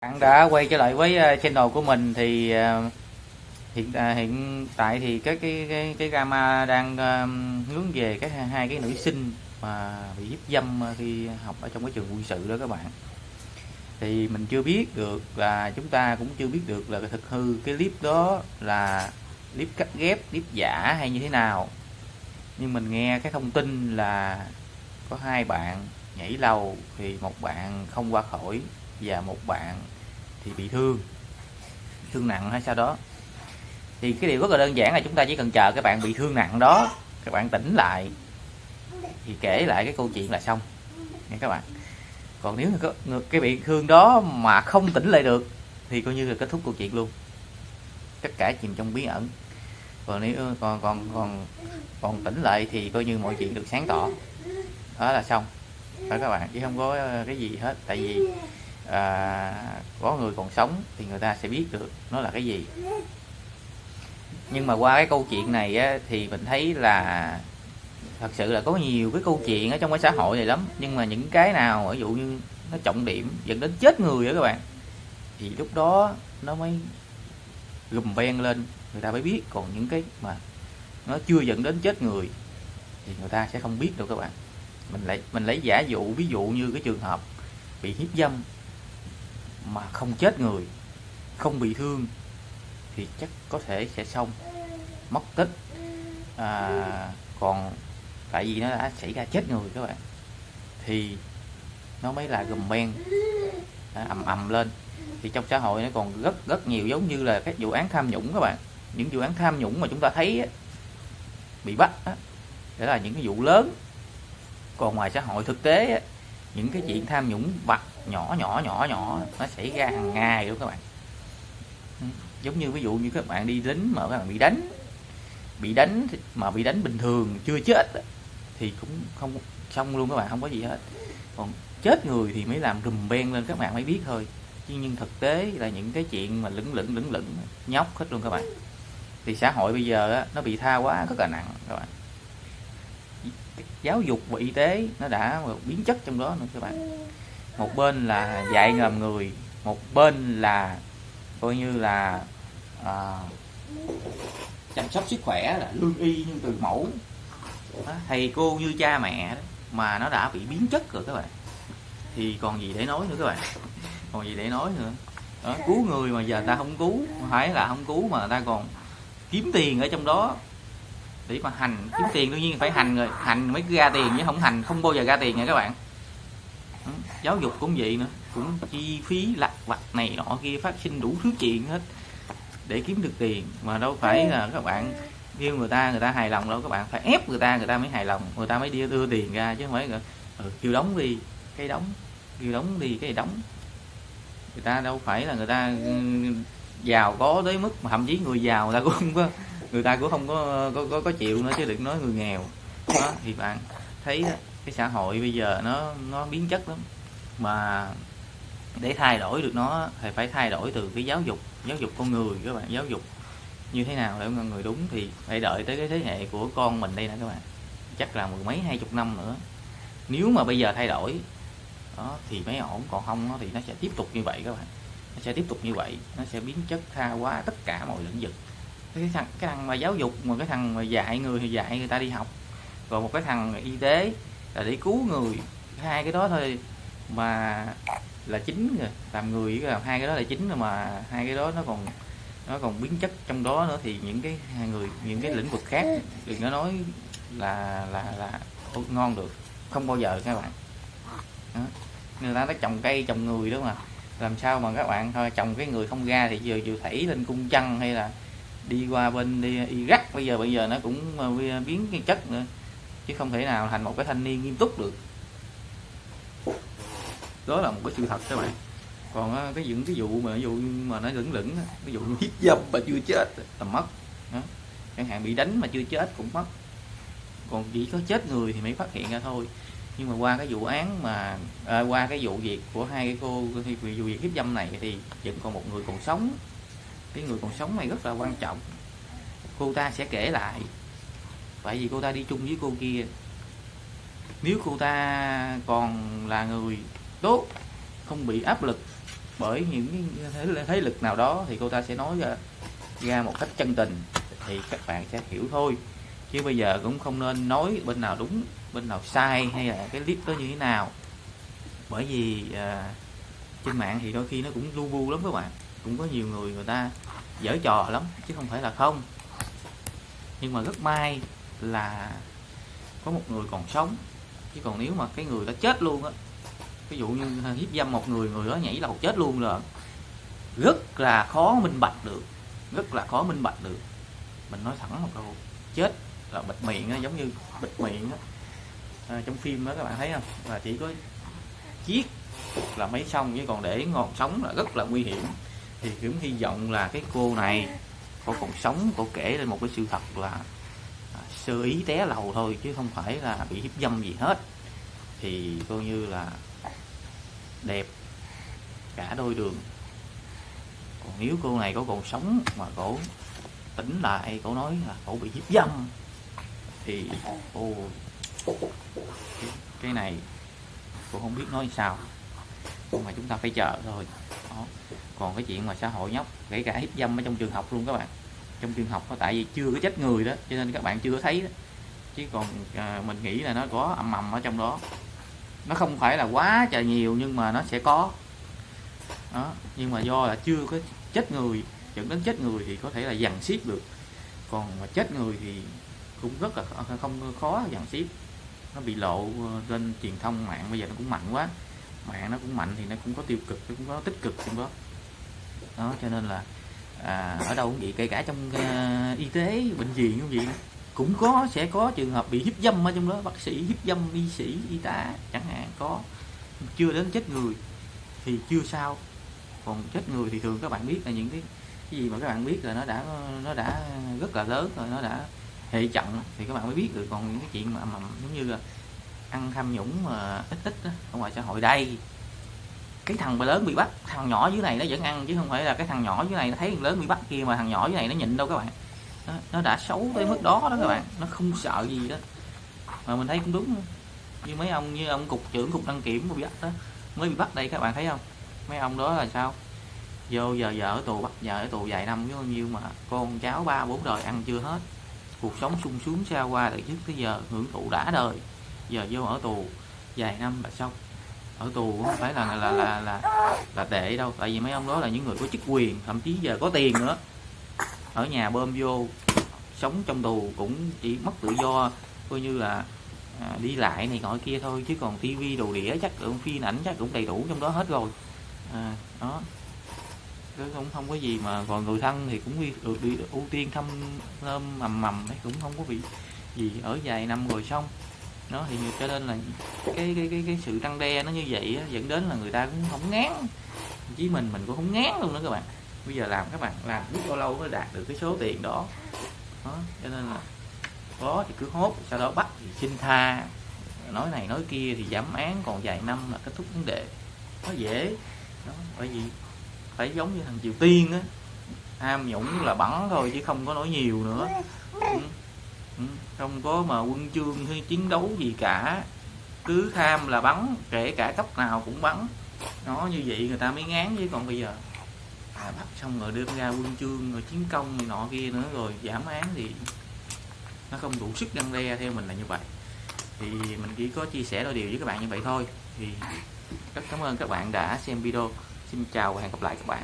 bạn đã quay trở lại với ờ, channel của mình thì ờ, hiện ờ, hiện tại thì cái cái cái cái gamma đang hướng về cái hai cái nữ sinh mà bị hiếp dâm khi học ở trong cái trường quân sự đó các bạn. Thì mình chưa biết được là chúng ta cũng chưa biết được là thực hư cái clip đó là clip cắt ghép, clip giả hay như thế nào. Nhưng mình nghe cái thông tin là có hai bạn nhảy lầu thì một bạn không qua khỏi và một bạn thì bị thương thương nặng hay sao đó. Thì cái điều rất là đơn giản là chúng ta chỉ cần chờ các bạn bị thương nặng đó các bạn tỉnh lại, thì kể lại cái câu chuyện là xong. Nha các bạn. Còn nếu có cái bị thương đó mà không tỉnh lại được, thì coi như là kết thúc câu chuyện luôn. Tất cả chìm trong bí ẩn. Còn nếu, còn còn còn còn tỉnh lại thì coi như mọi chuyện được sáng tỏ. Đó là xong. Phải các bạn, chứ không có cái gì hết. Tại vì à, có người còn sống thì người ta sẽ biết được nó là cái gì. Nhưng mà qua cái câu chuyện này á, thì mình thấy là thật sự là có nhiều cái câu chuyện ở trong cái xã hội này lắm. Nhưng mà những cái nào ví dụ như nó trọng điểm dẫn đến chết người đó các bạn thì lúc đó nó mới gùm ven lên người ta mới biết. Còn những cái mà nó chưa dẫn đến chết người thì người ta sẽ không biết đâu các bạn. Mình lấy mình lấy giả dụ ví dụ như cái trường hợp bị hiếp dâm mà không chết người không bị thương thì chắc có thể sẽ xong. Mất tích. À, còn tại vì nó đã xảy ra chết người các bạn thì nó mới là gùm men, ầm ầm lên. Thì trong xã hội nó còn rất rất nhiều giống như là các vụ án tham nhũng các bạn. Những vụ án tham nhũng mà chúng ta thấy á, bị bắt á, đó là những cái vụ lớn. Còn ngoài xã hội thực tế á, những cái chuyện tham nhũng vặt nhỏ nhỏ nhỏ nhỏ. Nó xảy ra hàng ngày luôn các bạn. Ừ, giống như ví dụ như các bạn đi lính mà các bạn bị đánh. Bị đánh mà bị đánh bình thường chưa chết thì cũng không xong luôn các bạn không có gì hết. Còn chết người thì mới làm rùm ben lên các bạn mới biết thôi. Chứ nhưng thực tế là những cái chuyện mà lửng lửng lửng lửng nhóc hết luôn các bạn. Thì xã hội bây giờ á, nó bị tha quá rất là nặng các bạn. Giáo dục và y tế nó đã biến chất trong đó nữa các bạn một bên là dạy ngầm người một bên là coi như là à, chăm sóc sức khỏe là lương y như từ mẫu. Đó, thầy cô như cha mẹ đó, mà nó đã bị biến chất rồi các bạn. Thì còn gì để nói nữa các bạn? Còn gì để nói nữa? Đó, cứu người mà giờ ta không cứu phải là không cứu mà ta còn kiếm tiền ở trong đó. Để mà hành kiếm tiền đương nhiên phải hành rồi hành mới ra tiền chứ không hành không bao giờ ra tiền nha các bạn. Ừ, giáo dục cũng vậy nữa cũng chi phí lặt vặt này nọ kia phát sinh đủ thứ chuyện hết để kiếm được tiền. Mà đâu phải là các bạn kêu người ta người ta hài lòng đâu các bạn phải ép người ta người ta mới hài lòng người ta mới đi đưa tiền ra chứ không phải là ừ, kêu đóng đi cái đóng kêu đóng đi cái đóng. Người ta đâu phải là người ta ừ, giàu có tới mức mà thậm chí người giàu người ta cũng không có người ta cũng không có có, có, có chịu nữa chứ đừng nói người nghèo. Đó thì bạn thấy đó, cái xã hội bây giờ nó nó biến chất lắm. Mà để thay đổi được nó thì phải thay đổi từ cái giáo dục giáo dục con người các bạn, giáo dục như thế nào để con người đúng thì phải đợi tới cái thế hệ của con mình đây nè các bạn. Chắc là mười mấy, hai chục năm nữa. Nếu mà bây giờ thay đổi, đó, thì mới ổn, còn không thì nó sẽ tiếp tục như vậy các bạn. Nó sẽ tiếp tục như vậy, nó sẽ biến chất tha quá tất cả mọi lĩnh vực. Cái thằng cái thằng mà giáo dục, mà cái thằng mà dạy người thì dạy người ta đi học. Rồi một cái thằng y tế là để cứu người. Hai cái đó thôi mà là chính rồi. Làm người với làm hai cái đó là chính rồi mà hai cái đó nó còn nó còn biến chất trong đó nữa thì những cái hai người, những cái lĩnh vực khác đừng có nói là là là ngon được. Không bao giờ các bạn. Đó. người ta nói trồng cây, trồng người đó mà. Làm sao mà các bạn thôi, trồng cái người không ra thì giờ chịu thảy lên cung chân hay là đi qua bên đi, Iraq, bây giờ bây giờ nó cũng ờ, biến cái chất nữa chứ không thể nào thành một cái thanh niên nghiêm túc được. Đó là một cái sự thật các bạn. Còn cái những cái vụ mà ví dụ mà nó lửng lửng ví dụ như hiếp dâm mà chưa chết là mất đó. chẳng hạn bị đánh mà chưa chết cũng mất. Còn chỉ có chết người thì mới phát hiện ra thôi. Nhưng mà qua cái vụ án mà à, qua cái vụ việc của hai cái cô thì vụ việc hiếp dâm này thì vẫn còn một người còn sống. Cái người còn sống này rất là quan trọng. Cô ta sẽ kể lại tại vì cô ta đi chung với cô kia. Nếu cô ta còn là người tốt không bị áp lực bởi những thế, thế lực nào đó thì cô ta sẽ nói ra, ra một cách chân tình thì các bạn sẽ hiểu thôi. Chứ bây giờ cũng không nên nói bên nào đúng bên nào sai hay là cái clip đó như thế nào. Bởi vì à, trên mạng thì đôi khi nó cũng lu bu lắm các bạn. Cũng có nhiều người người ta dở trò lắm chứ không phải là không. Nhưng mà rất may là có một người còn sống. Chứ còn nếu mà cái người đã chết luôn á ví dụ như hiếp dâm một người người đó nhảy lầu chết luôn là rất là khó minh bạch được rất là khó minh bạch được. Mình nói thẳng một câu chết là bịt miệng á, giống như bịt miệng á. À, trong phim đó các bạn thấy không? Là chỉ có chiếc là mấy xong chứ còn để ngọn sống là rất là nguy hiểm. Thì cũng hy vọng là cái cô này có còn sống cô kể lên một cái sự thật là sơ ý té lầu thôi, chứ không phải là bị hiếp dâm gì hết. Thì coi như là đẹp cả đôi đường. Còn nếu cô này có còn sống mà cổ tỉnh lại, cổ nói là cổ bị hiếp dâm, thì, ô, cái này cô không biết nói sao. Nhưng mà chúng ta phải chờ thôi. Đó. còn cái chuyện mà xã hội nhóc, kể cả hiếp dâm ở trong trường học luôn các bạn trong trường học tại vì chưa có chết người đó cho nên các bạn chưa có thấy đó. chứ còn à, mình nghĩ là nó có ầm ầm ở trong đó. Nó không phải là quá trời nhiều nhưng mà nó sẽ có. Đó nhưng mà do là chưa có chết người dẫn đến chết người thì có thể là dằn xiết được. Còn mà chết người thì cũng rất là không khó dằn xiết. Nó bị lộ ờ, lên truyền thông mạng bây giờ nó cũng mạnh quá. Mạng nó cũng mạnh thì nó cũng có tiêu cực nó cũng có tích cực cũng có đó cho nên là à, ở đâu cũng vậy kể cả trong uh, y tế bệnh viện cũng vậy. Cũng có sẽ có trường hợp bị hiếp dâm ở trong đó bác sĩ hiếp dâm y sĩ y tá chẳng hạn có. Chưa đến chết người thì chưa sao. Còn chết người thì thường các bạn biết là những cái, cái gì mà các bạn biết là nó đã nó đã rất là lớn rồi nó đã hệ trọng thì các bạn mới biết được. Còn những cái chuyện mà, mà giống như là ăn tham nhũng mà ít ít đó, ở ngoài xã hội đây cái thằng mà lớn bị bắt thằng nhỏ dưới này nó vẫn ăn chứ không phải là cái thằng nhỏ dưới này nó thấy thằng lớn bị bắt kia mà thằng nhỏ dưới này nó nhịn đâu các bạn. Nó, nó đã xấu tới mức đó đó các bạn nó không sợ gì đó. Mà mình thấy cũng đúng như mấy ông như ông cục trưởng cục đăng kiểm bị bắt đó mới bị bắt đây các bạn thấy không? Mấy ông đó là sao? Vô giờ vợ ở tù bắt vợ ở tù vài năm với bao nhiêu mà con cháu ba bốn đời ăn chưa hết. Cuộc sống sung sướng xa qua từ trước tới giờ hưởng thụ đã đời. Giờ vô ở tù vài năm là xong ở tù không phải là là là là là tệ đâu. Tại vì mấy ông đó là những người có chức quyền thậm chí giờ có tiền nữa. Ở nhà bơm vô sống trong tù cũng chỉ mất tự do coi như là à, đi lại này nọ kia thôi. Chứ còn tivi đồ đĩa chắc cũng phim ảnh chắc cũng đầy đủ trong đó hết rồi. À, đó. Cũng không có gì mà còn người thân thì cũng được đi ưu tiên thăm nơm mầm mầm đấy cũng không có bị gì. Ở vài năm rồi xong nó thì cho nên là cái cái cái cái sự răng đe nó như vậy á, dẫn đến là người ta cũng không ngán. Chí mình mình cũng không ngán luôn đó các bạn. Bây giờ làm các bạn làm biết bao lâu mới đạt được cái số tiền đó. Đó cho nên là có thì cứ hốt sau đó bắt thì xin tha. Nói này nói kia thì giảm án còn vài năm là kết thúc vấn đề. Nó dễ. Đó bởi vì phải giống như thằng triều tiên á. Ham nhũng là bắn thôi chứ không có nói nhiều nữa. Ừ. Ừ, không có mà quân chương hay chiến đấu gì cả. Cứ tham là bắn kể cả cấp nào cũng bắn. Nó như vậy người ta mới ngán chứ còn bây giờ à, bắt xong rồi đưa ra quân chương rồi chiến công này nọ kia nữa rồi giảm án thì nó không đủ sức răng đe theo mình là như vậy. Thì mình chỉ có chia sẻ đôi điều với các bạn như vậy thôi. Thì rất cảm ơn các bạn đã xem video. Xin chào và hẹn gặp lại các bạn.